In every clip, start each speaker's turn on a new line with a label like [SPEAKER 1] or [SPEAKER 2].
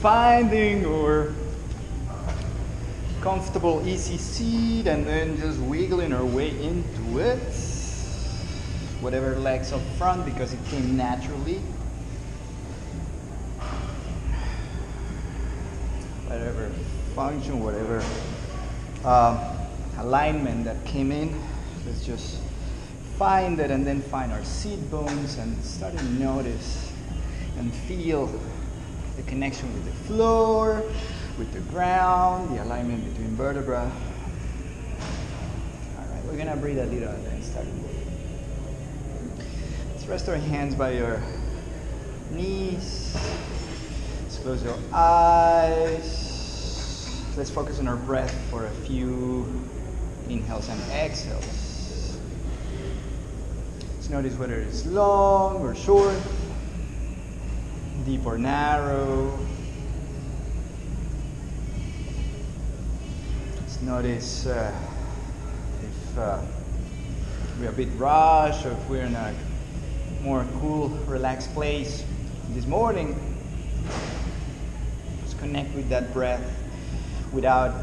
[SPEAKER 1] Finding our comfortable easy seat and then just wiggling our way into it. Whatever legs up front because it came naturally. Whatever function, whatever um, alignment that came in. Let's just find it and then find our seat bones and start to notice and feel the connection with the floor, with the ground, the alignment between vertebra. All right, we're gonna breathe a little and then start. Let's rest our hands by your knees. Let's close your eyes. Let's focus on our breath for a few inhales and exhales. Let's notice whether it's long or short, deep or narrow. Let's notice uh, if uh, we're a bit rushed or if we're in a more cool, relaxed place this morning. Just connect with that breath without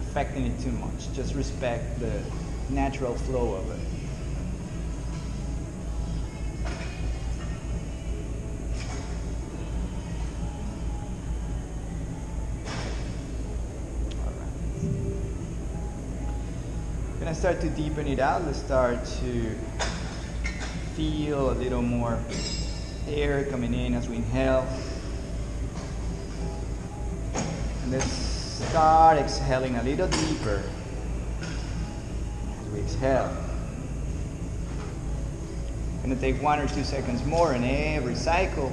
[SPEAKER 1] affecting it too much. Just respect the natural flow of it. Gonna start to deepen it out. Let's start to feel a little more air coming in as we inhale. And let's start exhaling a little deeper as we exhale. Gonna take one or two seconds more in every cycle.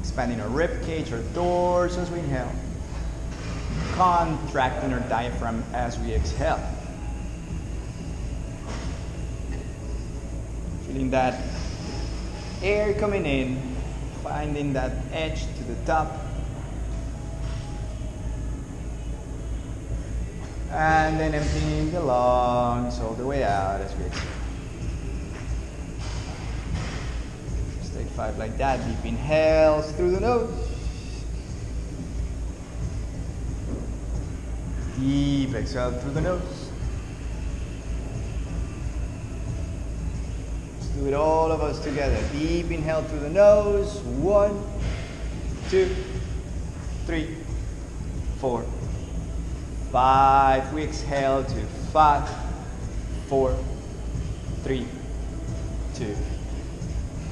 [SPEAKER 1] Expanding our rib cage, our doors as we inhale contracting our diaphragm as we exhale. Feeling that air coming in, finding that edge to the top. And then emptying the lungs all the way out as we exhale. Just take five like that. Deep inhales through the nose. Deep exhale through the nose. Let's do it all of us together. Deep inhale through the nose. One, two, three, four, five. We exhale to five, four, three, two,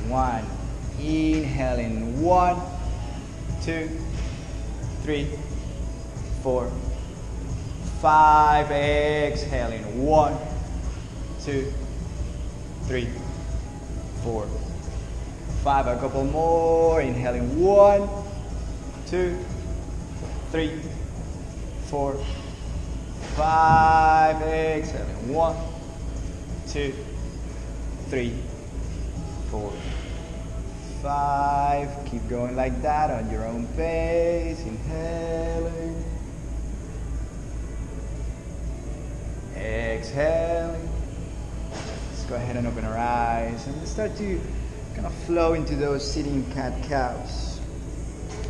[SPEAKER 1] one. Inhaling one, two, three, four five, exhaling, one, two, three, four, five, a couple more, inhaling, one, two, three, four, five, exhaling, one, two, three, four, five, keep going like that on your own pace, inhaling, Exhaling. Let's go ahead and open our eyes and start to kind of flow into those sitting cat cows.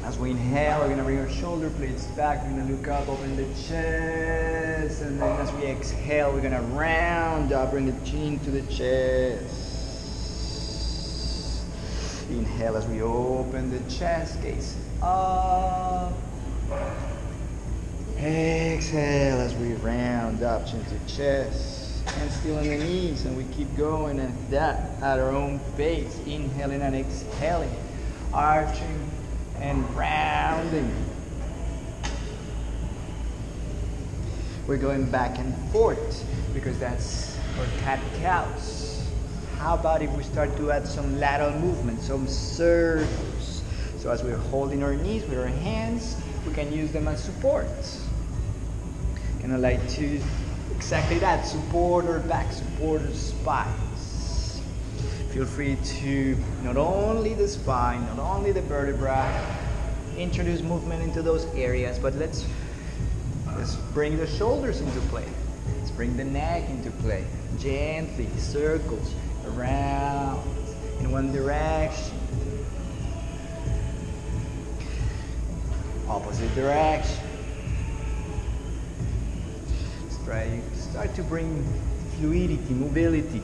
[SPEAKER 1] As we inhale, we're going to bring our shoulder blades back. We're to look up, open the chest. And then as we exhale, we're going to round up, bring the chin to the chest. Inhale as we open the chest, gaze up. Exhale as we round up chin to chest and still on the knees and we keep going at that at our own pace. Inhaling and exhaling, arching and rounding. We're going back and forth because that's our cat cows. How about if we start to add some lateral movement, some circles? So as we're holding our knees with our hands, we can use them as supports. Kind of like to exactly that, support our back, support our spines. Feel free to not only the spine, not only the vertebra, introduce movement into those areas, but let's let's bring the shoulders into play. Let's bring the neck into play. Gently, circles around in one direction. Opposite direction. Try, start to bring fluidity, mobility.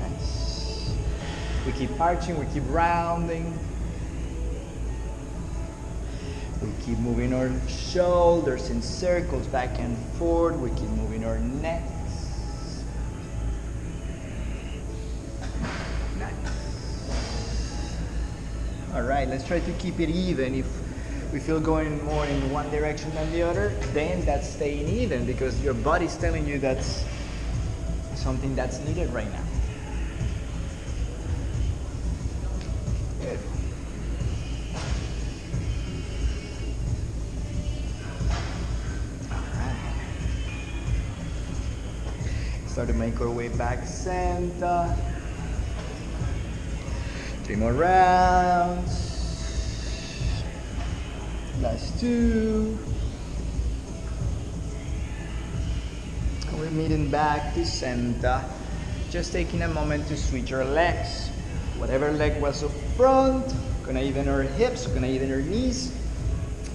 [SPEAKER 1] Nice. We keep arching, we keep rounding. We keep moving our shoulders in circles back and forth. We keep moving our necks. Let's try to keep it even. If we feel going more in one direction than the other, then that's staying even because your body's telling you that's something that's needed right now. All right. Start to make our way back center. Three more rounds. Two. And We're meeting back to center. Just taking a moment to switch our legs. Whatever leg was up front, gonna even our hips, gonna even our knees.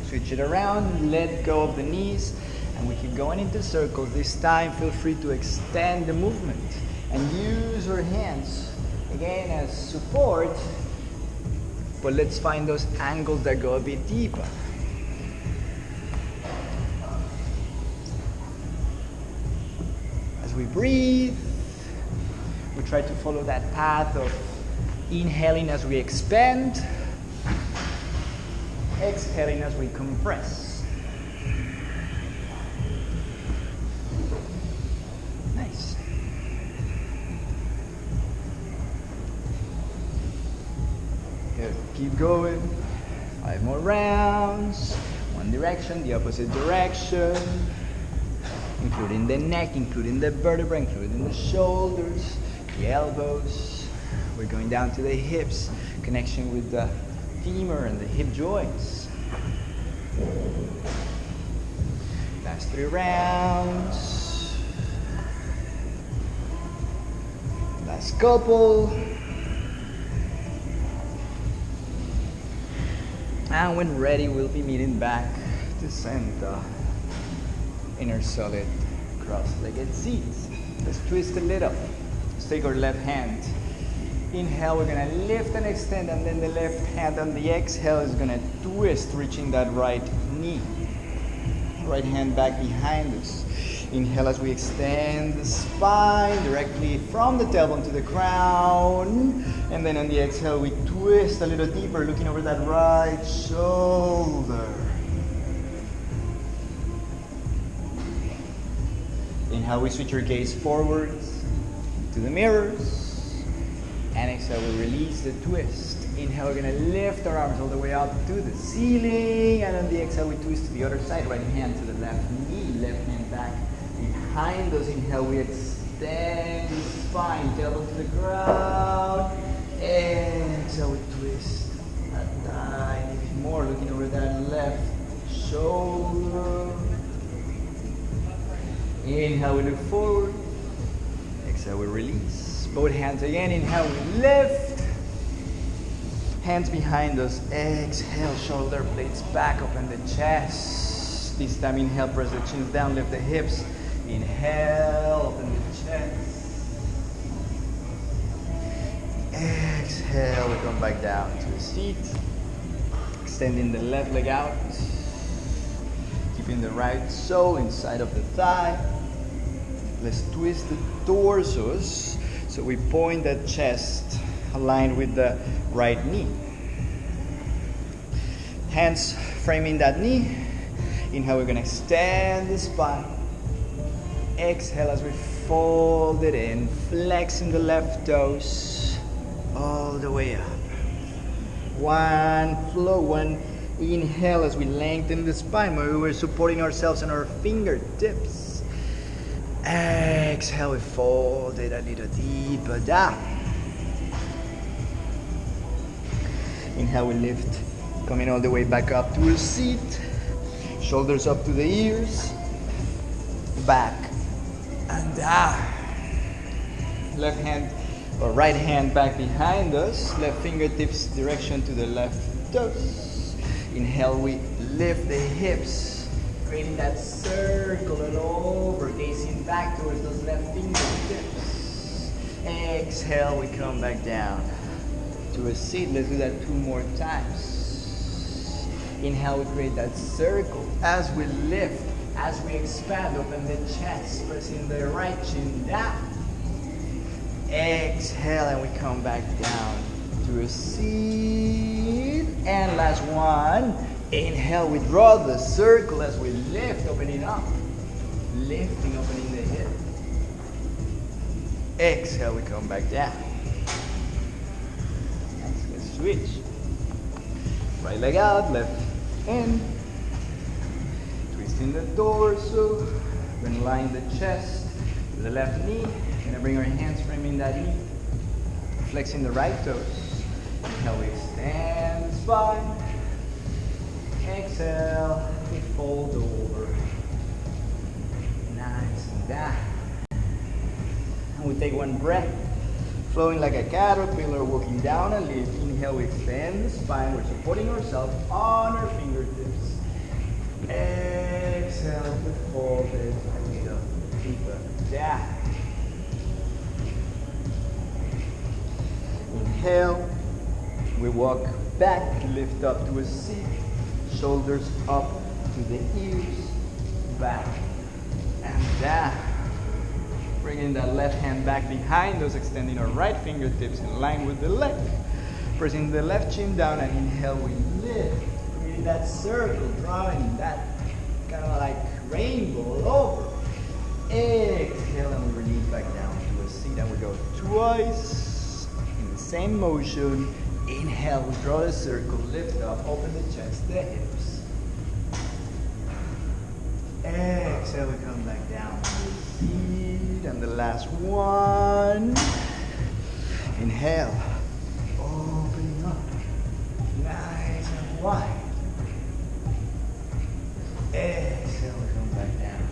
[SPEAKER 1] Switch it around, let go of the knees, and we keep going into circles. This time, feel free to extend the movement and use our hands again as support. But let's find those angles that go a bit deeper. We breathe, we try to follow that path of inhaling as we expand, exhaling as we compress. Nice. Keep going. Five more rounds. One direction, the opposite direction. Including the neck, including the vertebra, including the shoulders, the elbows. We're going down to the hips, connection with the femur and the hip joints. Last three rounds. Last couple. And when ready, we'll be meeting back to center inner our solid cross-legged seats. Let's twist a little. Let's take our left hand. Inhale, we're gonna lift and extend, and then the left hand on the exhale is gonna twist, reaching that right knee. Right hand back behind us. Inhale as we extend the spine directly from the tailbone to the crown. And then on the exhale, we twist a little deeper, looking over that right shoulder. Inhale, we switch our gaze forwards to the mirrors. And exhale, we release the twist. Inhale, we're gonna lift our arms all the way up to the ceiling. And on the exhale, we twist to the other side. Right hand to the left knee, left hand back behind us. Inhale, we extend the spine, tailbone to the ground. Exhale, we twist a bit more, looking over that left shoulder. Inhale, we look forward. Exhale, we release. Both hands again. Inhale, we lift. Hands behind us. Exhale, shoulder blades back, open the chest. This time, inhale, press the chins down, lift the hips. Inhale, open the chest. Exhale, we come back down to the seat. Extending the left leg out. Keeping the right sole inside of the thigh. Let's twist the torsos so we point that chest aligned with the right knee. Hands framing that knee. Inhale, we're gonna extend the spine. Exhale as we fold it in, flexing the left toes all the way up. One flow, one inhale as we lengthen the spine. Maybe we're supporting ourselves on our fingertips. Exhale, we fold it a little deeper down. Inhale, we lift, coming all the way back up to a seat. Shoulders up to the ears. Back and down. Left hand or right hand back behind us, left fingertips direction to the left toes. Inhale, we lift the hips, creating that circle and over, gazing back towards those left fingertips. Exhale, we come back down to a seat. Let's do that two more times. Inhale, we create that circle as we lift, as we expand, open the chest, pressing the right chin down. Exhale, and we come back down to a seat. And last one. Inhale, we draw the circle as we lift, opening up. Lifting, opening the hip. Exhale, we come back down. Let's switch. Right leg out, left in. Twisting the torso. Then line the chest to the left knee. Gonna bring our hands framing that knee. Flexing the right toes. Inhale, we extend the spine. Exhale, we fold over. Nice and down. And we take one breath, flowing like a caterpillar, walking down and leaf. Inhale, we extend the spine. We're supporting ourselves on our fingertips. Exhale, we fold it a little deeper down. Inhale, we walk back, lift up to a seat, shoulders up to the ears, back and down. Bringing that left hand back behind us, extending our right fingertips in line with the left. Pressing the left chin down and inhale, we lift. Creating that circle, drawing that kind of like rainbow all over. Exhale and we release back down to a seat and we go twice in the same motion. Inhale, we draw the circle, lift up, open the chest, the hips. Exhale, we come back down. And the last one. Inhale, opening up, nice and wide. Exhale, we come back down.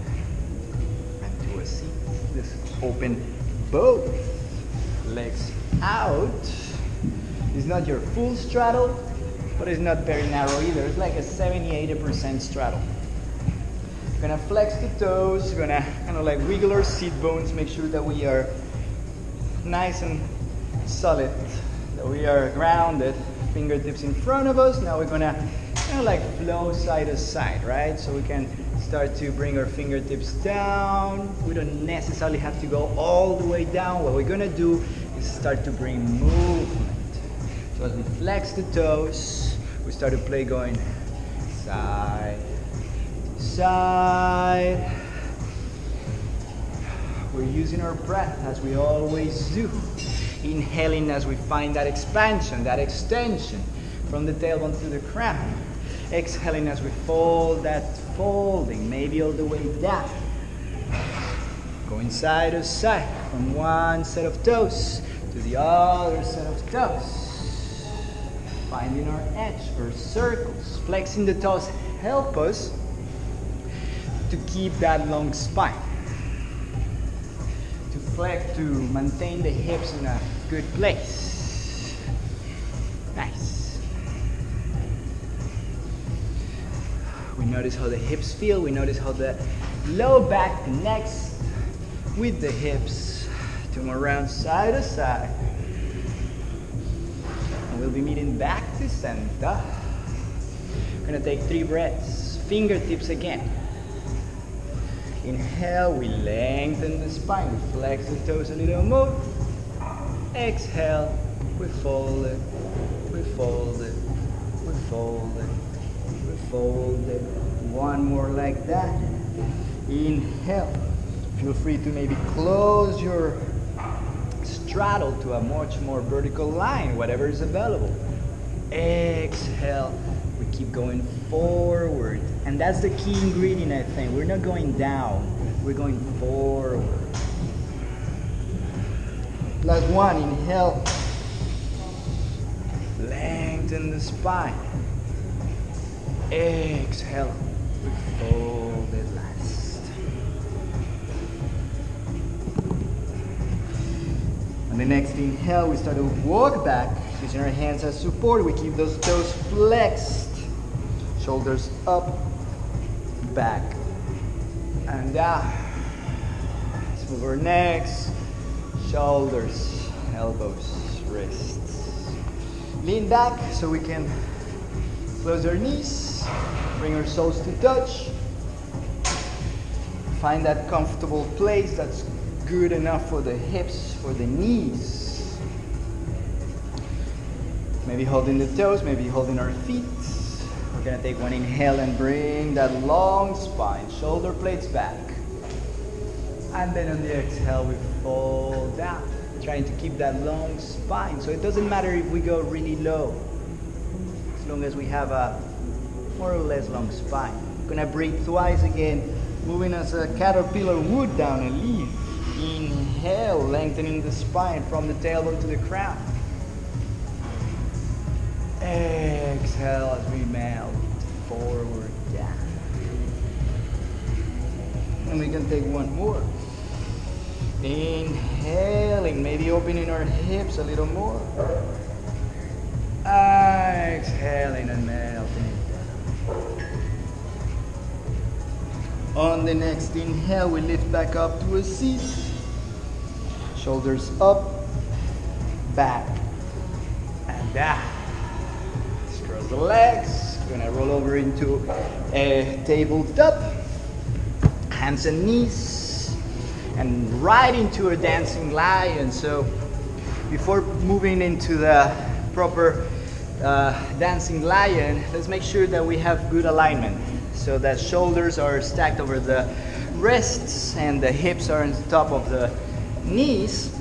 [SPEAKER 1] And to a seat. Let's open both legs out. It's not your full straddle, but it's not very narrow either. It's like a 70-80% straddle. We're gonna flex the toes, we're gonna kind of like wiggle our seat bones, make sure that we are nice and solid, that we are grounded. Fingertips in front of us. Now we're gonna kind of like flow side to side, right? So we can start to bring our fingertips down. We don't necessarily have to go all the way down. What we're gonna do is start to bring movement. As we flex the toes, we start to play going side to side. We're using our breath as we always do. Inhaling as we find that expansion, that extension from the tailbone to the crown. Exhaling as we fold that folding, maybe all the way down. Going side to side from one set of toes to the other set of toes. Finding our edge or circles. Flexing the toes help us to keep that long spine. To flex, to maintain the hips in a good place. Nice. We notice how the hips feel. We notice how the low back connects with the hips move around side to side. We'll be meeting back to center. We're gonna take three breaths. Fingertips again. Inhale, we lengthen the spine. We flex the toes a little more. Exhale, we fold it, we fold it, we fold it, we fold it. One more like that. Inhale. Feel free to maybe close your straddle to a much more vertical line, whatever is available. Exhale. We keep going forward. And that's the key ingredient, I think. We're not going down, we're going forward. Last one, inhale. Lengthen the spine. Exhale. We fold it On the next inhale, we start to walk back, using our hands as support. We keep those toes flexed. Shoulders up, back, and down. Let's move our necks, shoulders, elbows, wrists. Lean back so we can close our knees, bring our soles to touch. Find that comfortable place that's good enough for the hips, for the knees. Maybe holding the toes, maybe holding our feet. We're gonna take one inhale and bring that long spine, shoulder blades back. And then on the exhale, we fall down, trying to keep that long spine. So it doesn't matter if we go really low, as long as we have a more or less long spine. We're Gonna breathe twice again, moving as a caterpillar would down a leaf. Inhale, lengthening the spine from the tailbone to the crown. Exhale as we melt forward down. And we can take one more. Inhaling, maybe opening our hips a little more. Exhaling and melting down. On the next inhale, we lift back up to a seat. Shoulders up, back, and down. Cross the legs. Gonna roll over into a tabletop. Hands and knees. And right into a dancing lion. So before moving into the proper uh, dancing lion, let's make sure that we have good alignment. So that shoulders are stacked over the wrists and the hips are on top of the knees.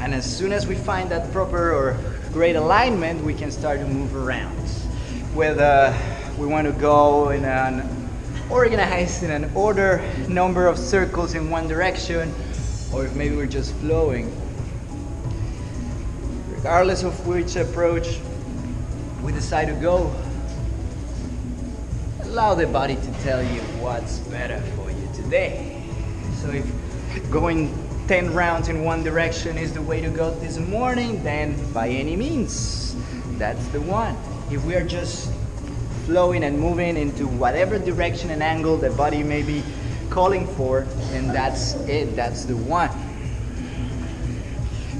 [SPEAKER 1] And as soon as we find that proper or great alignment, we can start to move around. Whether uh, we want to go in an organized in an order number of circles in one direction, or if maybe we're just flowing. Regardless of which approach we decide to go, allow the body to tell you what's better for you today. So if going 10 rounds in one direction is the way to go this morning, then by any means, that's the one. If we are just flowing and moving into whatever direction and angle the body may be calling for, then that's it, that's the one.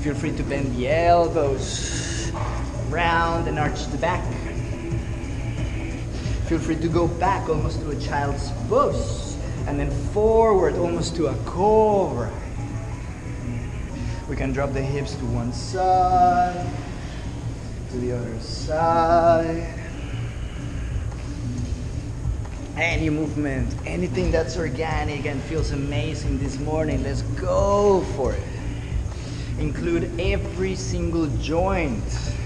[SPEAKER 1] Feel free to bend the elbows, round and arch the back. Feel free to go back almost to a child's pose and then forward almost to a cobra. We can drop the hips to one side, to the other side. Any movement, anything that's organic and feels amazing this morning, let's go for it. Include every single joint,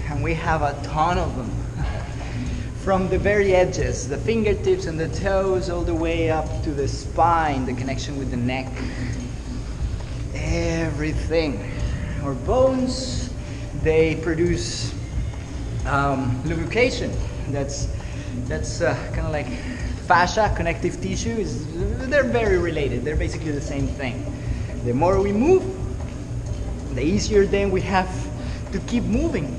[SPEAKER 1] and we have a ton of them. From the very edges, the fingertips and the toes, all the way up to the spine, the connection with the neck. Everything. Our bones, they produce um, lubrication. That's that's uh, kind of like fascia, connective tissue. Is they're very related. They're basically the same thing. The more we move, the easier then we have to keep moving.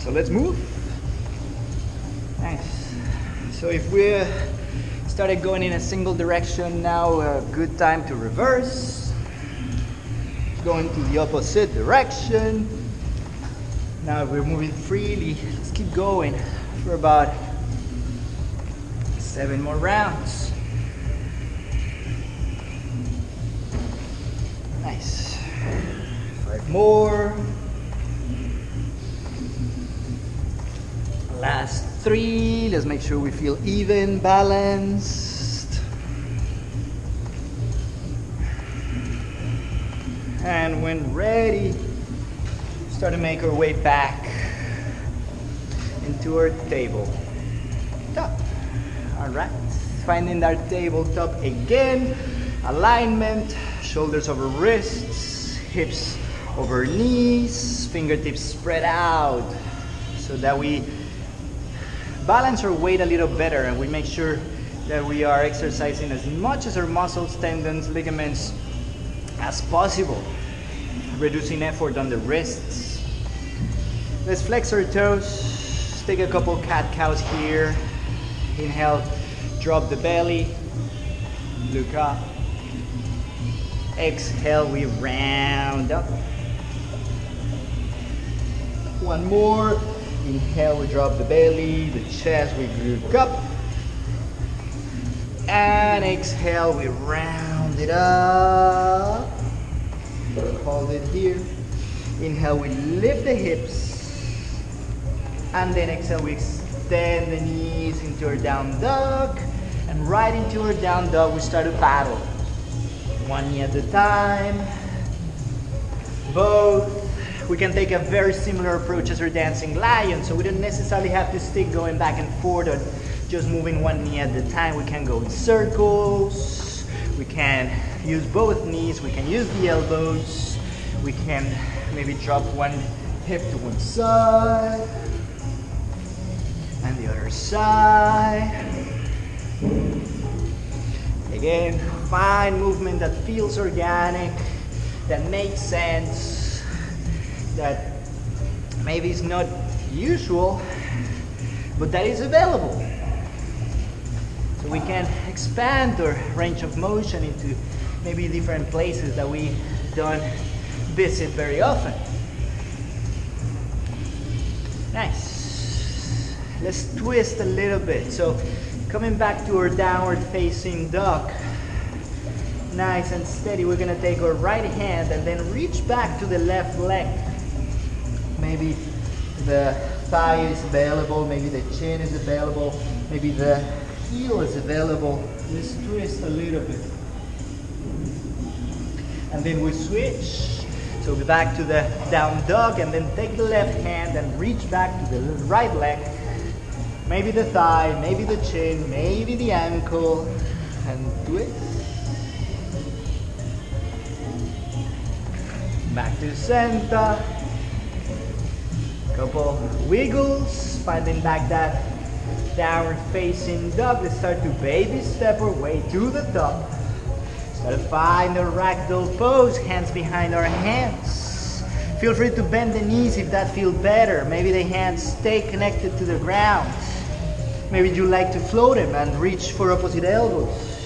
[SPEAKER 1] So let's move. Nice. So if we started going in a single direction now, a good time to reverse. Going to the opposite direction. Now we're moving freely. Let's keep going for about seven more rounds. Nice. Five more. Last three. Let's make sure we feel even, balanced. And when ready, start to make our way back into our table top. All right, finding our tabletop again. Alignment, shoulders over wrists, hips over knees, fingertips spread out so that we balance our weight a little better and we make sure that we are exercising as much as our muscles, tendons, ligaments as possible. Reducing effort on the wrists. Let's flex our toes. Take a couple cat cows here. Inhale, drop the belly. Look up. Exhale, we round up. One more. Inhale, we drop the belly, the chest, we look up. And exhale, we round it up. Hold it here. Inhale, we lift the hips. And then exhale, we extend the knees into our down dog. And right into our down dog, we start to paddle. One knee at a time. Both. We can take a very similar approach as our dancing lion, so we don't necessarily have to stick going back and forth or just moving one knee at a time. We can go in circles. We can use both knees. We can use the elbows. We can maybe drop one hip to one side and the other side. Again, find movement that feels organic, that makes sense, that maybe is not usual, but that is available. So we can expand our range of motion into maybe different places that we don't visit very often. Nice. Let's twist a little bit. So coming back to our downward facing dog. Nice and steady. We're gonna take our right hand and then reach back to the left leg. Maybe the thigh is available, maybe the chin is available, maybe the heel is available. Let's twist a little bit. And then we switch. So we back to the down dog and then take the left hand and reach back to the right leg. Maybe the thigh, maybe the chin, maybe the ankle. And twist. Back to center. Couple wiggles, finding back that downward facing dog. Let's start to baby step our way to the top. To find the ragdoll pose, hands behind our hands. Feel free to bend the knees if that feels better. Maybe the hands stay connected to the ground. Maybe you like to float them and reach for opposite elbows.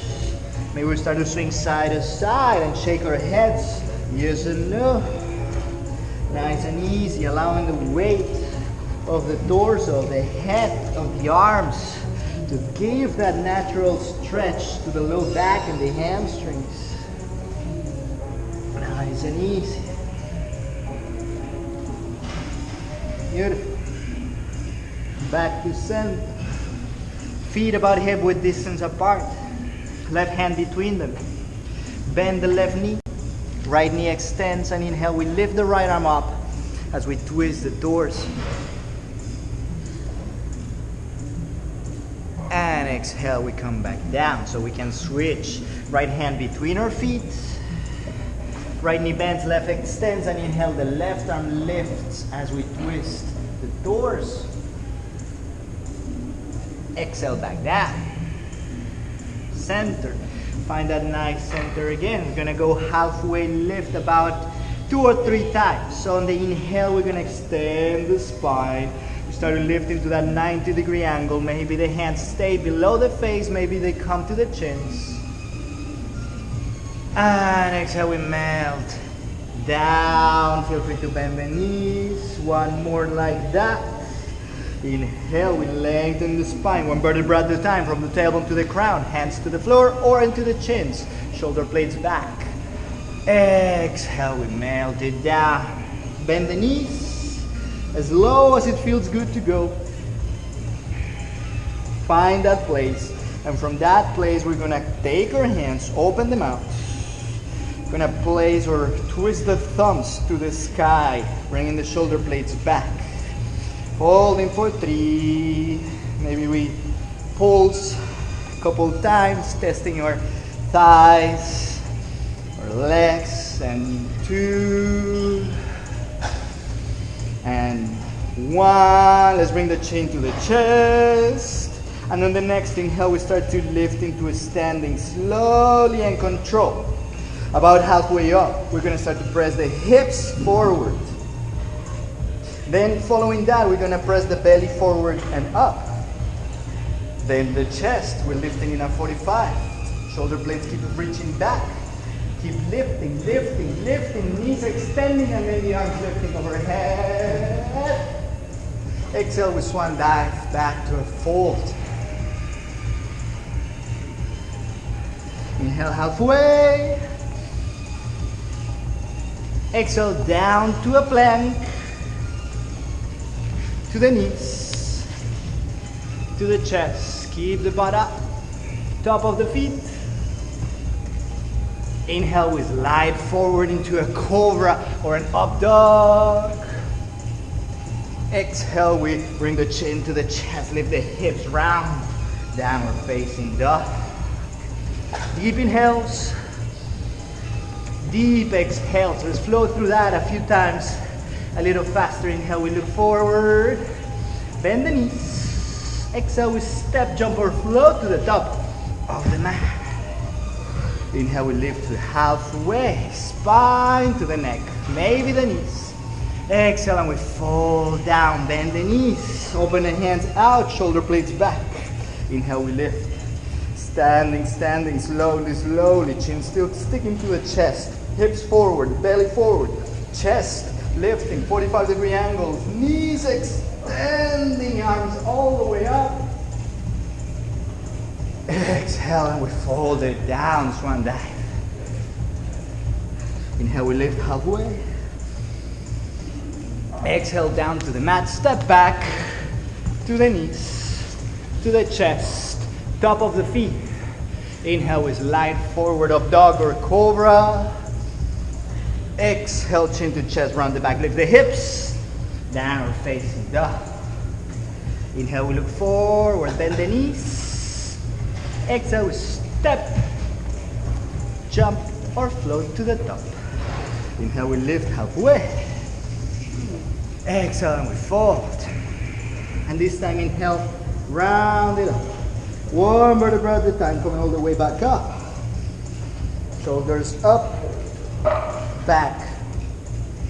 [SPEAKER 1] Maybe we start to swing side to side and shake our heads. Yes and no. Nice and easy, allowing the weight of the torso, the head, of the arms to give that natural stretch to the low back and the hamstrings. Nice and easy. Beautiful. Back to center. Feet about hip width distance apart. Left hand between them. Bend the left knee. Right knee extends and inhale. We lift the right arm up as we twist the doors. And exhale, we come back down. So we can switch. Right hand between our feet. Right knee bends, left extends, and inhale, the left arm lifts as we twist the doors. Exhale, back down. Center. Find that nice center again. We're gonna go halfway lift about two or three times. So on the inhale, we're gonna extend the spine. Start to lift that 90 degree angle. Maybe the hands stay below the face, maybe they come to the chins. And exhale, we melt down. Feel free to bend the knees. One more like that. Inhale, we lengthen the spine, one vertebra at a time, from the tailbone to the crown, hands to the floor or into the chins, shoulder blades back. Exhale, we melt it down. Bend the knees as low as it feels good to go. Find that place, and from that place, we're gonna take our hands, open them out. Gonna place or twist the thumbs to the sky, bringing the shoulder blades back. Holding for three. Maybe we pulse a couple times, testing your thighs or legs. And two. One. Let's bring the chin to the chest. And on the next inhale, we start to lift into a standing slowly and control. About halfway up, we're gonna start to press the hips forward. Then following that, we're gonna press the belly forward and up. Then the chest, we're lifting in a 45. Shoulder blades keep reaching back. Keep lifting, lifting, lifting, knees extending, and then the arms lifting overhead. Exhale with swan dive back to a fold. Inhale halfway. Exhale down to a plank. To the knees. To the chest. Keep the butt up. Top of the feet. Inhale with slide forward into a cobra or an up dog. Exhale, we bring the chin to the chest, lift the hips round. Downward facing dog. Deep inhales. Deep exhales. Let's flow through that a few times. A little faster. Inhale, we look forward. Bend the knees. Exhale, we step, jump, or float to the top of the mat. Inhale, we lift to halfway. Spine to the neck. Maybe the knees. Exhale, and we fold down. Bend the knees. Open the hands out. Shoulder blades back. Inhale, we lift. Standing, standing, slowly, slowly. Chin still sticking to the chest. Hips forward, belly forward. Chest lifting, 45 degree angles. Knees extending, arms all the way up. Exhale, and we fold it down, swan dive. Inhale, we lift halfway. Exhale down to the mat, step back to the knees, to the chest, top of the feet. Inhale, we light forward of dog or cobra. Exhale, chin to chest, round the back, lift the hips, downward facing dog. Inhale, we look forward, bend the knees. Exhale, we step, jump, or float to the top. Inhale, we lift halfway. Exhale, and we fold. And this time, inhale, round it up. One vertebra at a time, coming all the way back up. Shoulders up, back,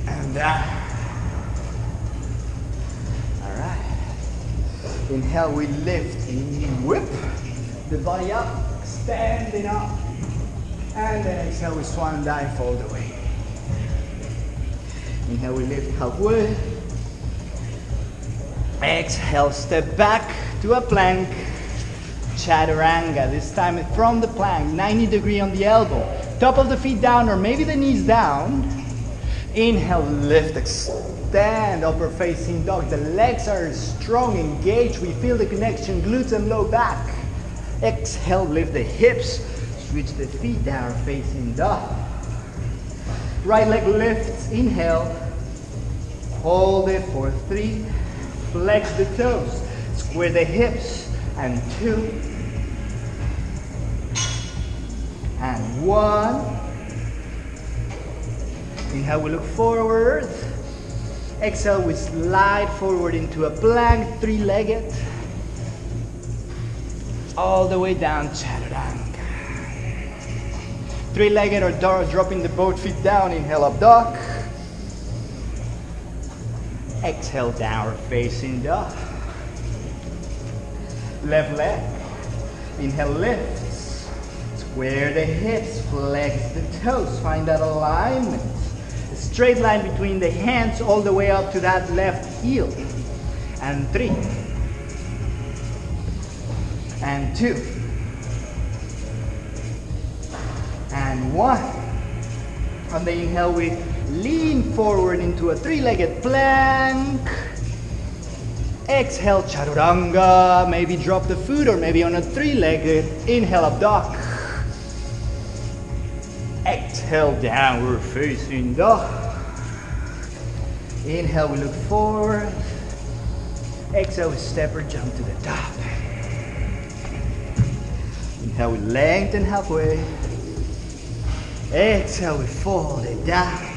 [SPEAKER 1] and down. All right. Inhale, we lift, whip the body up, standing up. And then exhale, we swan dive all the way. Inhale, we lift halfway. Exhale, step back to a plank. Chaturanga, this time from the plank, 90 degree on the elbow. Top of the feet down or maybe the knees down. Inhale, lift, extend, upper facing dog. The legs are strong, engaged. We feel the connection, glutes and low back. Exhale, lift the hips, switch the feet down, facing dog. Right leg lifts, inhale. Hold it for three. Flex the toes, square the hips, and two, and one. Inhale, we look forward. Exhale, we slide forward into a plank, three-legged. All the way down, chaturanga. Three-legged or dog, dropping the both feet down. Inhale, up dog. Exhale, downward facing dog. Left leg. Inhale, lift. Square the hips, flex the toes. Find that alignment. A straight line between the hands all the way up to that left heel. And three. And two. And one. On the inhale, we lean forward into a three-legged plank. Exhale, chaturanga. Maybe drop the foot or maybe on a three-legged. Inhale, up dog. Exhale, downward facing dog. Inhale, we look forward. Exhale, we step or jump to the top. Inhale, we lengthen halfway. Exhale, we fold it down.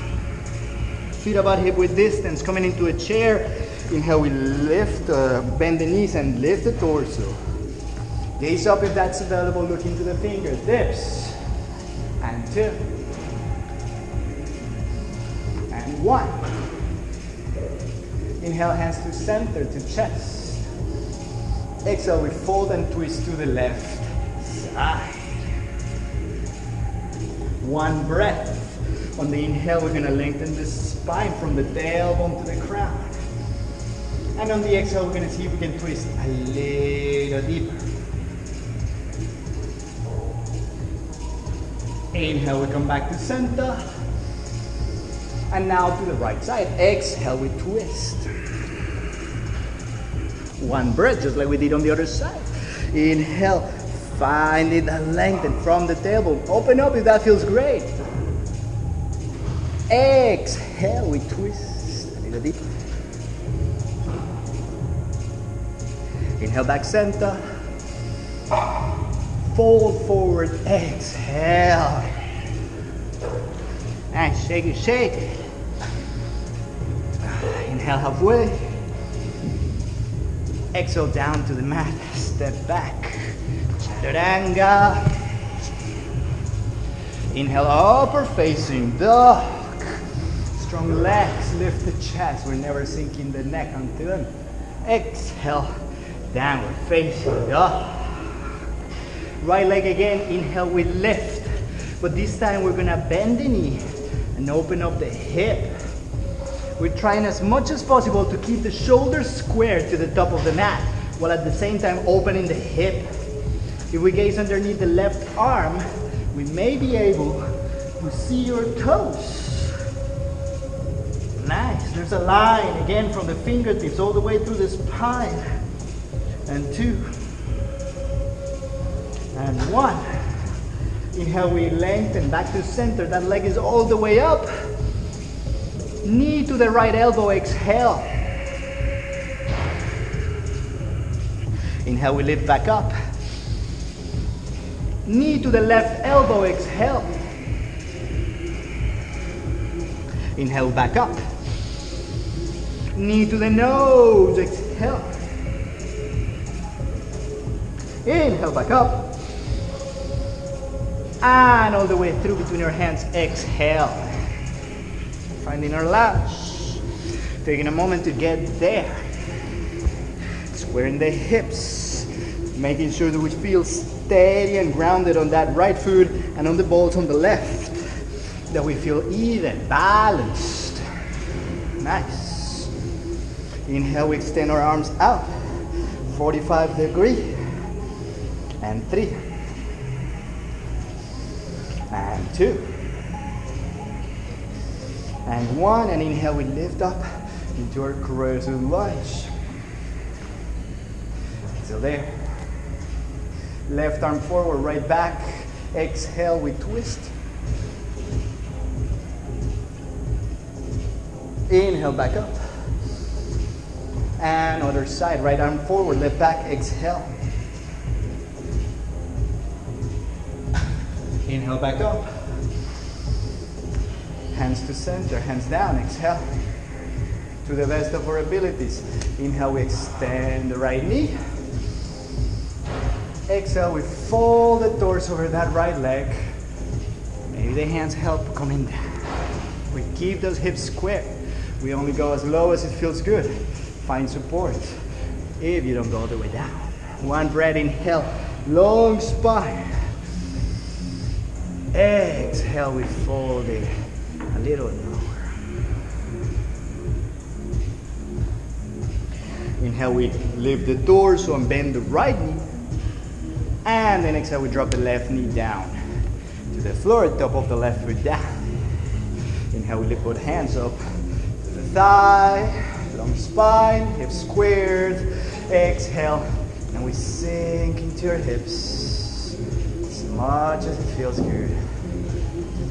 [SPEAKER 1] Feet about hip width distance, coming into a chair. Inhale, we lift, uh, bend the knees and lift the torso. Gaze up if that's available, look into the fingers. Dips. And two. And One. Inhale, hands to center, to chest. Exhale, we fold and twist to the left side. One breath. On the inhale, we're gonna lengthen the spine from the tailbone to the crown. And on the exhale, we're gonna see if we can twist a little deeper. Inhale, we come back to center. And now to the right side. Exhale, we twist. One breath, just like we did on the other side. Inhale, finding that lengthen from the tailbone. Open up if that feels great. Exhale, we twist a little deeper. Inhale, back center. Fold forward, exhale. And shake it, shake it. Inhale halfway. Exhale down to the mat. Step back. Chaturanga. Inhale, upper facing dog. Strong legs, lift the chest. We're never sinking the neck until. Exhale, downward facing dog. Right leg again, inhale, we lift. But this time we're gonna bend the knee and open up the hip. We're trying as much as possible to keep the shoulders square to the top of the mat, while at the same time opening the hip. If we gaze underneath the left arm, we may be able to see your toes. There's a line again from the fingertips all the way through the spine. And two, and one. Inhale, we lengthen back to center. That leg is all the way up. Knee to the right elbow, exhale. Inhale, we lift back up. Knee to the left elbow, exhale. Inhale, back up. Knee to the nose, exhale. Inhale, back up. And all the way through between your hands, exhale. Finding our lunge. Taking a moment to get there. Squaring the hips. Making sure that we feel steady and grounded on that right foot and on the balls on the left. That we feel even, balanced. Nice. Inhale, we extend our arms out. 45 degree. And three. And two. And one. And inhale, we lift up into our crescent lunge. Still there. Left arm forward, right back. Exhale, we twist. Inhale, back up. And other side, right arm forward, left back, exhale. Inhale, back up. Hands to center, hands down, exhale. To the best of our abilities. Inhale, we extend the right knee. Exhale, we fold the torso over that right leg. Maybe the hands help coming down. We keep those hips square. We only go as low as it feels good. Find support if you don't go all the way down. One breath, inhale, long spine. Exhale, we fold it a little lower. Inhale, we lift the torso and bend the right knee. And then exhale, we drop the left knee down to the floor, top of the left foot down. Inhale, we lift both hands up to the thigh, long spine, hips squared. Exhale, and we sink into your hips as much as it feels good.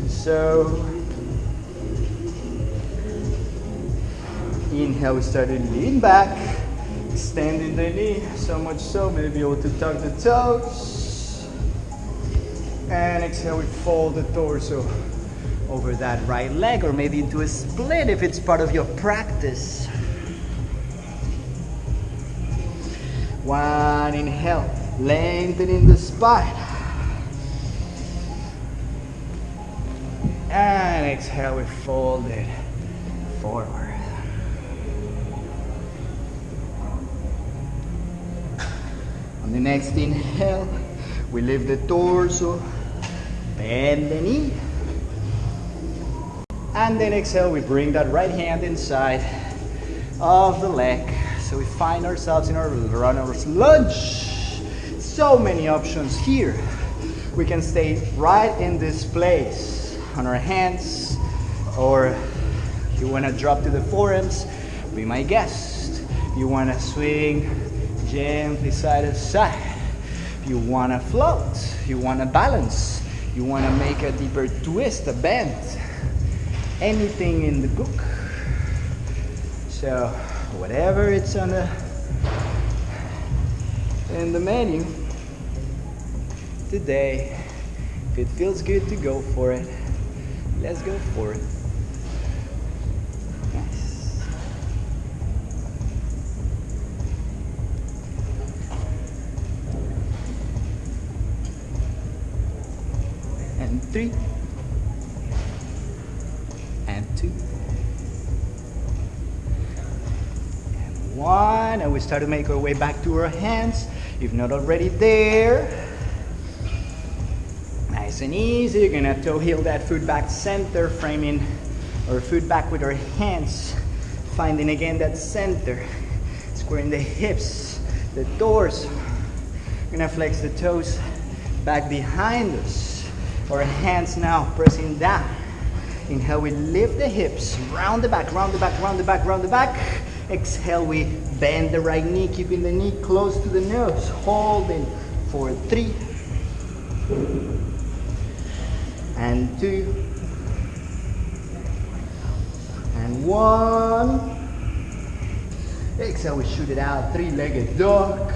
[SPEAKER 1] So, inhale, we start to lean back, extending the knee, so much so, maybe able to tuck the toes. And exhale, we fold the torso over that right leg, or maybe into a split if it's part of your practice. One inhale, lengthening the spine. And exhale, we fold it forward. On the next inhale, we lift the torso, bend the knee. And then exhale, we bring that right hand inside of the leg. So we find ourselves in our runner's lunge. So many options here. We can stay right in this place on our hands, or you want to drop to the forearms, be my guest. You want to swing gently side to side. You want to float, you want to balance, you want to make a deeper twist, a bend, anything in the book. So whatever it's on the in the menu today, if it feels good to go for it, let's go for it. And three. And two. And one. And we start to make our way back to our hands. If not already there. Nice and easy. You're gonna toe heel that foot back center, framing our foot back with our hands. Finding again that center. Squaring the hips, the torso. Gonna flex the toes back behind us. Our hands now pressing down. Inhale, we lift the hips, round the back, round the back, round the back, round the back. Exhale, we bend the right knee, keeping the knee close to the nose. Holding for three. And two. And one. Exhale, we shoot it out. Three-legged dog.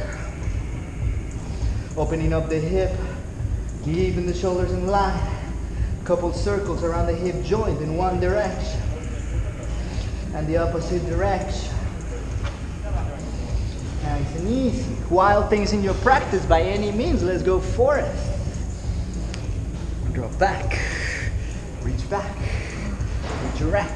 [SPEAKER 1] Opening up the hip, keeping the shoulders in line. Couple circles around the hip joint in one direction and the opposite direction. Nice and easy. Wild things in your practice by any means. Let's go for it. Drop back. Reach back. Reach around.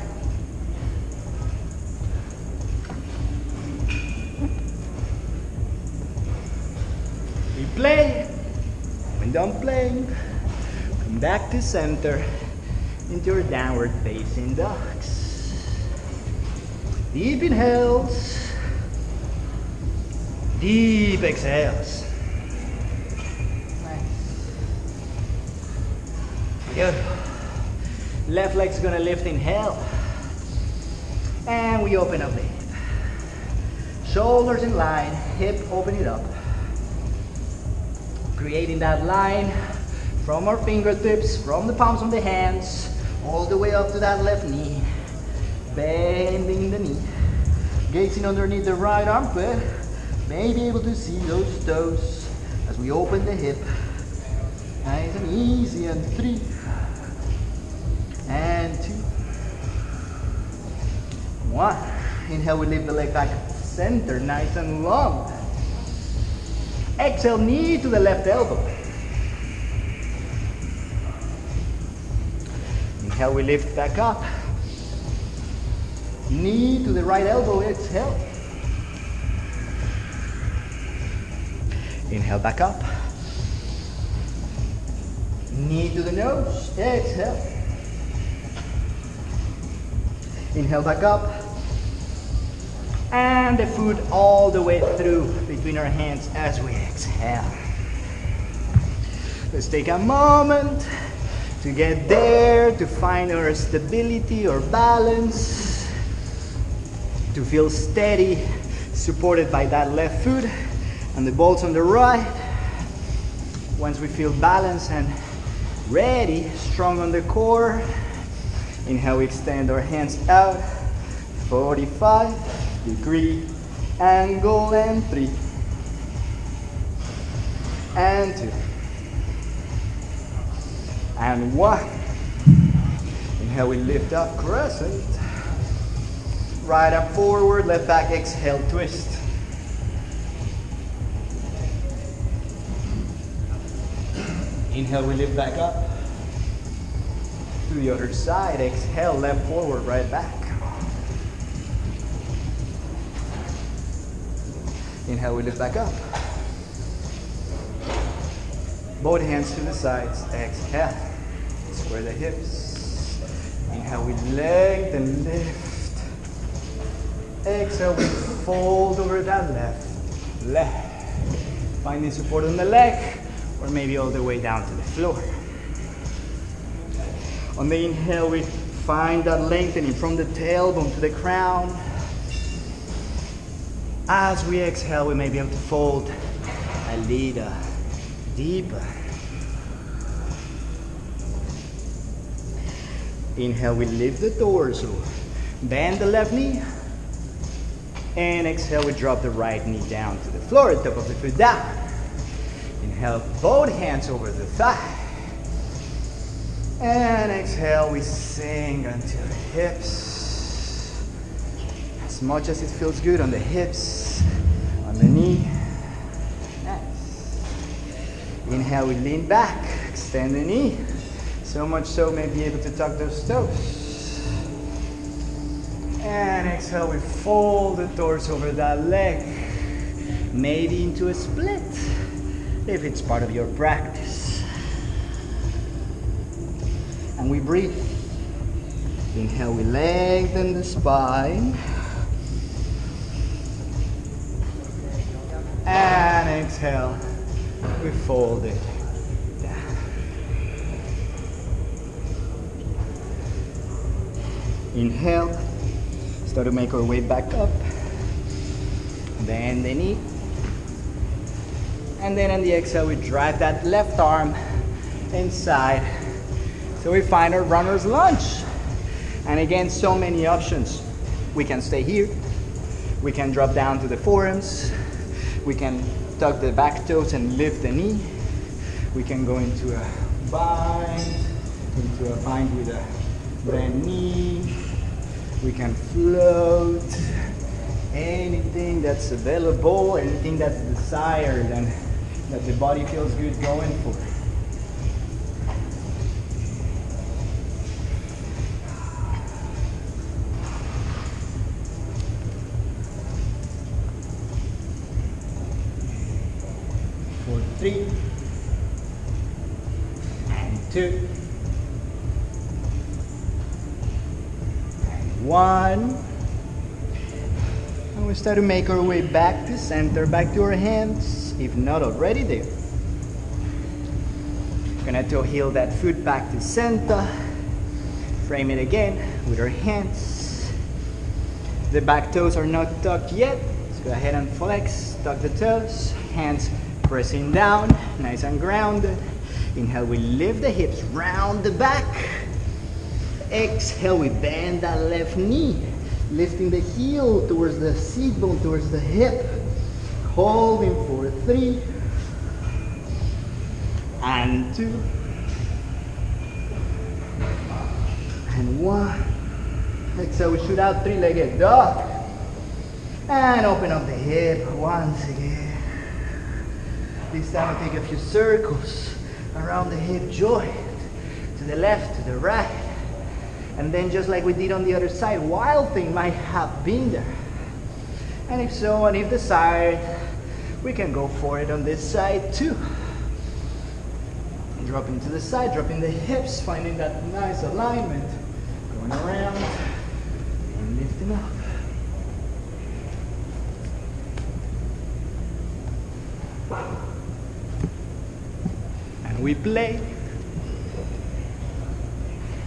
[SPEAKER 1] Replay. When done playing, come back to center into your downward facing dogs. Deep inhales. Deep exhales. Nice. Good. Left leg's gonna lift, inhale. And we open up the hip. Shoulders in line, hip open it up. Creating that line from our fingertips, from the palms of the hands, all the way up to that left knee. Bending the knee. Gazing underneath the right armpit. May be able to see those toes as we open the hip. Nice and easy. And three. And two. One. Inhale, we lift the leg back center, nice and long. Exhale, knee to the left elbow. Inhale, we lift back up. Knee to the right elbow, exhale. Inhale back up. Knee to the nose, exhale. Inhale back up. And the foot all the way through between our hands as we exhale. Let's take a moment to get there, to find our stability or balance, to feel steady, supported by that left foot and the balls on the right. Once we feel balanced and ready, strong on the core, inhale, we extend our hands out, 45 degree angle, and three, and two, and one. Inhale, we lift up, crescent. Right up forward, left back, exhale, twist. Inhale, we lift back up. To the other side, exhale, left forward, right back. Inhale, we lift back up. Both hands to the sides, exhale. Square the hips. Inhale, we lengthen, lift. Exhale, we fold over that left, left. Finding support on the leg or maybe all the way down to the floor. On the inhale, we find that lengthening from the tailbone to the crown. As we exhale, we may be able to fold a little deeper. Inhale, we lift the torso. Bend the left knee. And exhale, we drop the right knee down to the floor, top of the foot down. Inhale, both hands over the thigh. And exhale, we sink until the hips. As much as it feels good on the hips, on the knee. Nice. Inhale, we lean back, extend the knee. So much so, may be able to tuck those toes. And exhale, we fold the torso over that leg. Maybe into a split, if it's part of your practice. And we breathe. Inhale, we lengthen the spine. And exhale, we fold it down. Inhale, start to make our way back up. Bend the knee. And then on the exhale, we drive that left arm inside. So we find our runner's lunge. And again, so many options. We can stay here. We can drop down to the forearms. We can tuck the back toes and lift the knee. We can go into a bind, into a bind with a bend knee. We can float. Anything that's available, anything that's desired and that the body feels good going for. For three and two and one. And we start to make our way back to center, back to our hands, if not already there. Gonna to heel that foot back to center. Frame it again with our hands. The back toes are not tucked yet. Let's go ahead and flex, tuck the toes, hands pressing down, nice and grounded. Inhale, we lift the hips, round the back. Exhale, we bend that left knee, lifting the heel towards the seat bone, towards the hip. Holding for three and two and one. Exhale, we shoot out three-legged dog. And open up the hip once again. This time we'll take a few circles around the hip joint. To the left, to the right. And then just like we did on the other side, wild thing might have been there. And if so, and if desired, we can go for it on this side too. Dropping to the side, dropping the hips, finding that nice alignment. Going around and lifting up. And we play.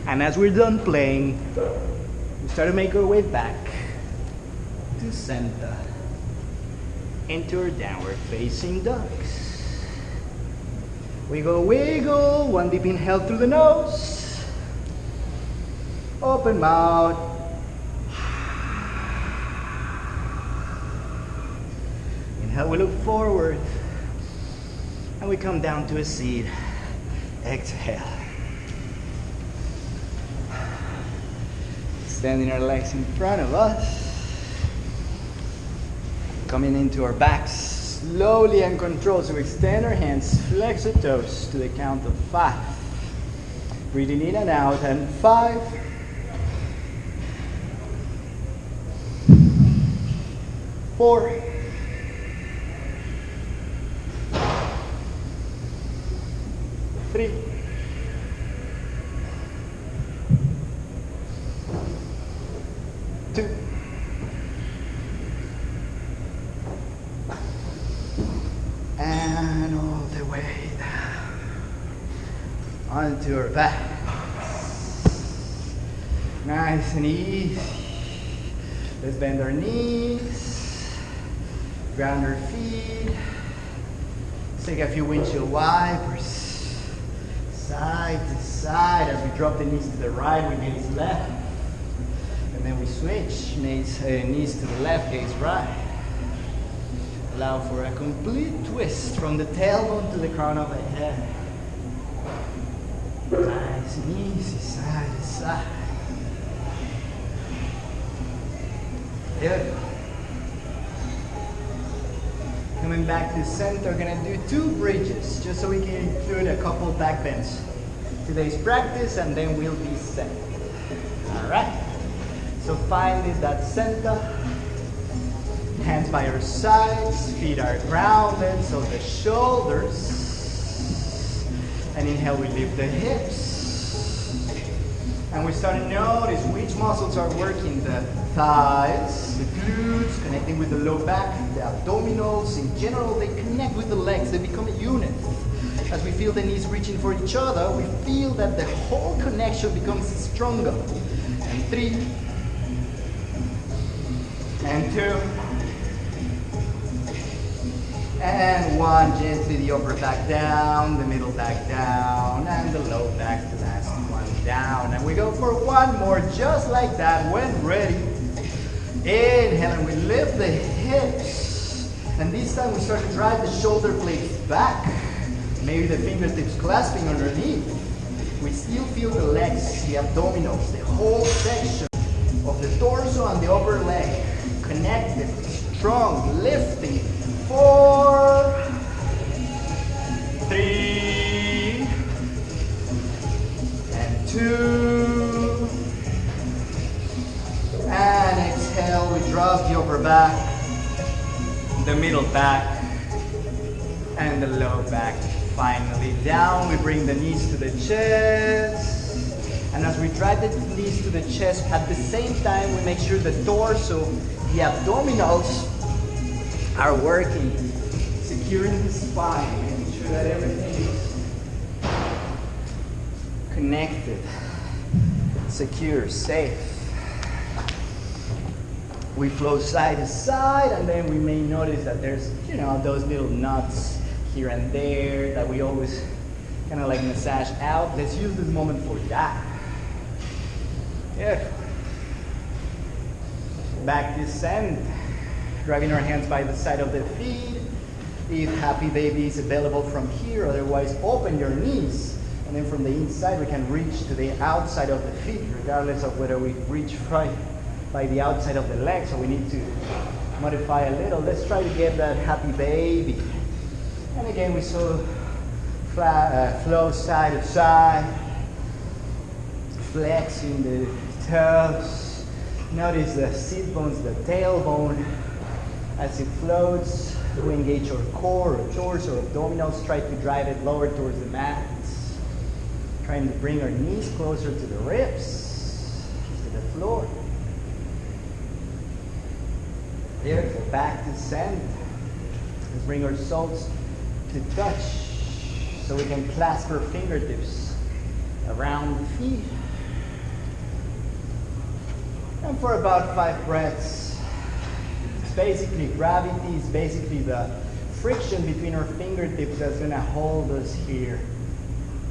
[SPEAKER 1] And as we're done playing, we start to make our way back to center into our downward facing dogs. Wiggle, wiggle, one deep inhale through the nose. Open mouth. Inhale, we look forward. And we come down to a seat. Exhale. Standing our legs in front of us coming into our backs slowly and controlled. So extend our hands, flex our toes to the count of five. Breathing in and out, and five, four, three, back. Nice and easy. Let's bend our knees, ground our feet. Let's take a few windshield wipers, side to side. As we drop the knees to the right, we gaze left. And then we switch, knees, uh, knees to the left, gaze right. Allow for a complete twist from the tailbone to the crown of the head. Nice and easy, side to side. Good. Coming back to center, we're gonna do two bridges, just so we can include a couple back bends. Today's practice, and then we'll be set. All right. So find that center. Hands by our sides, feet are grounded, so the shoulders. And inhale, we lift the hips. And we start to notice which muscles are working the thighs, the glutes, connecting with the low back, the abdominals. In general, they connect with the legs, they become a unit. As we feel the knees reaching for each other, we feel that the whole connection becomes stronger. And three, and two, and one, gently the upper back down, the middle back down, and the low back, the last one down. And we go for one more, just like that, when ready. Inhale, and we lift the hips. And this time we start to drive the shoulder blades back. Maybe the fingertips clasping underneath. We still feel the legs, the abdominals, the whole section of the torso and the upper leg connected, strong, lifting. Four, three, and two, and exhale. We drop the upper back, the middle back, and the low back. Finally down, we bring the knees to the chest. And as we drive the knees to the chest, at the same time, we make sure the torso, the abdominals are working, securing the spine, making sure that everything is connected, secure, safe. We flow side to side, and then we may notice that there's, you know, those little knots here and there that we always kind of like massage out. Let's use this moment for that. Yeah. Back descend. Driving our hands by the side of the feet. If happy baby is available from here, otherwise open your knees. And then from the inside, we can reach to the outside of the feet, regardless of whether we reach right by the outside of the leg. So we need to modify a little. Let's try to get that happy baby. And again, we saw flat, uh, flow side to side, flexing the toes. Notice the sit bones, the tailbone as it floats. We engage our core, our torso, our abdominals. Try to drive it lower towards the mat. Trying to bring our knees closer to the ribs, to the floor. Beautiful. Back to center. Let's bring our soles to touch so we can clasp our fingertips around the feet. And for about five breaths, basically gravity is basically the friction between our fingertips that's gonna hold us here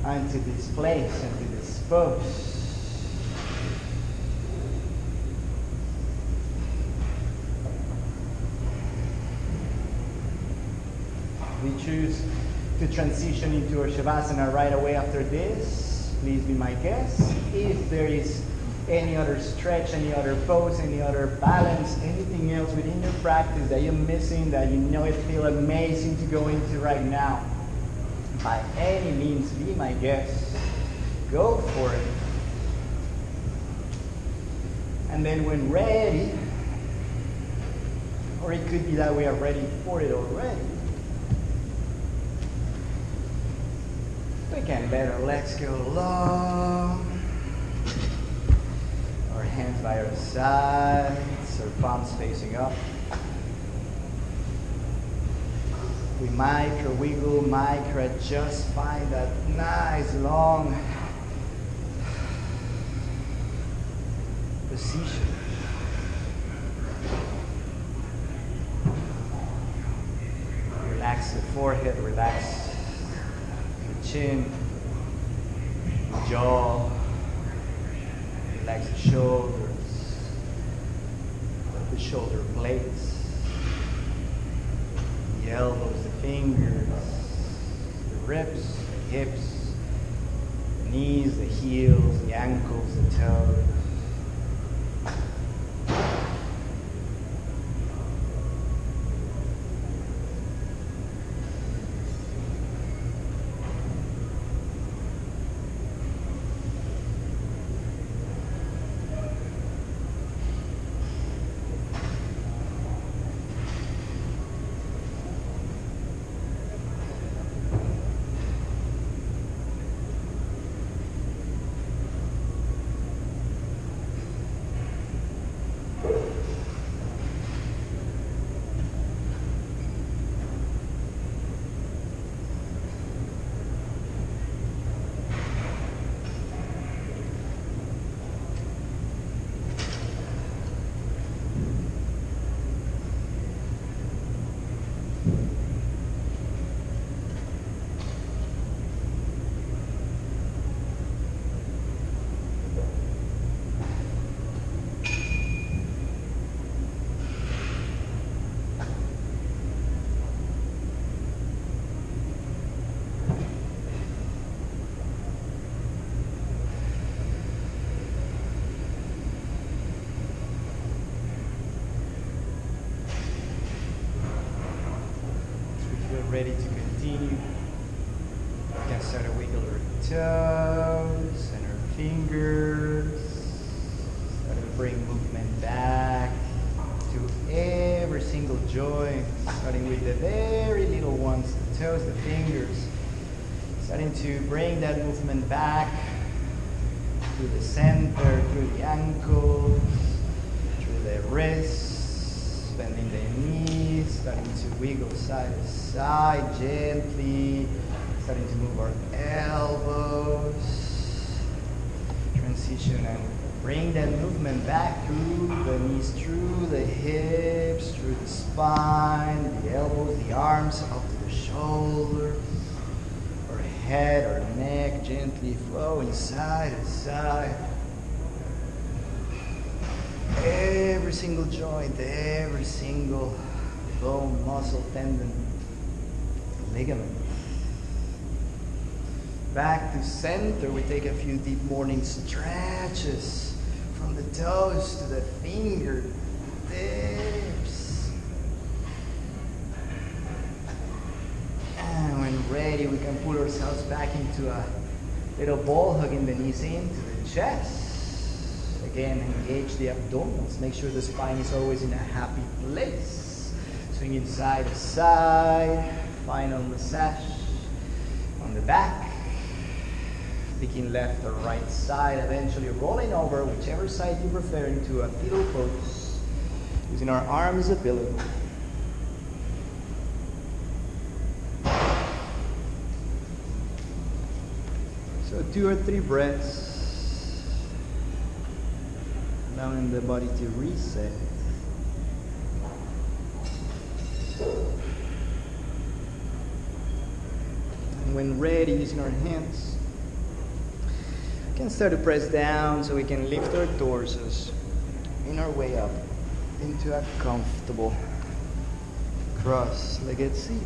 [SPEAKER 1] onto this place, into this pose. We choose to transition into our Shavasana right away after this. Please be my guest. If there is any other stretch, any other pose, any other balance, anything else within your practice that you're missing, that you know it feel amazing to go into right now, by any means, be my guest. Go for it. And then when ready, or it could be that we are ready for it already, we can better let's go long. Hands by our sides, our palms facing up. We micro wiggle, micro adjust, find that nice long position. Relax the forehead, relax the chin, the jaw, relax the shoulders, the shoulder blades, the elbows, the fingers, the ribs, the hips, the knees, the heels, the ankles, the to wiggle side to side gently, starting to move our elbows, transition and bring that movement back through the knees, through the hips, through the spine, the elbows, the arms, up to the shoulders our head, our neck gently flowing side to side. Every single joint, every single bone, muscle, tendon, ligament. Back to center, we take a few deep morning stretches from the toes to the fingertips. And when ready, we can pull ourselves back into a little ball, hugging the knees into the chest. Again, engage the abdominals. Make sure the spine is always in a happy place. Swinging side to side. Final massage on the back. Picking left or right side. Eventually rolling over, whichever side you prefer, into a fetal pose. Using our arms as a pillow. So two or three breaths, allowing the body to reset. When ready, using our hands, we can start to press down so we can lift our torsos in our way up into a comfortable cross-legged seat.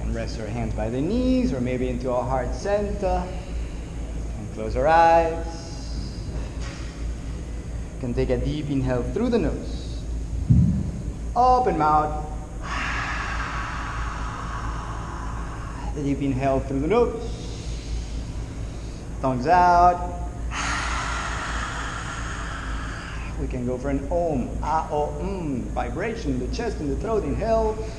[SPEAKER 1] And rest our hands by the knees or maybe into our heart center. And close our eyes. You can take a deep inhale through the nose. Open mouth. The deep inhale through the nose. Tongues out. We can go for an om, ah, o, mm, vibration in the chest and the throat. Inhale. Deep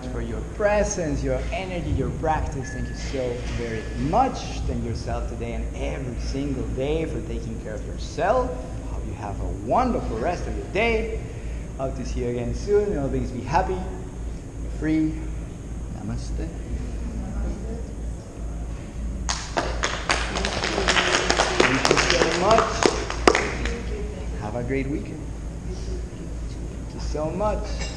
[SPEAKER 1] much for your presence, your energy, your practice. Thank you so very much. Thank yourself today and every single day for taking care of yourself. Hope you have a wonderful rest of your day. Hope to see you again soon. Always be happy, be free. Namaste. Thank you so much. Have a great weekend. Thank you so much.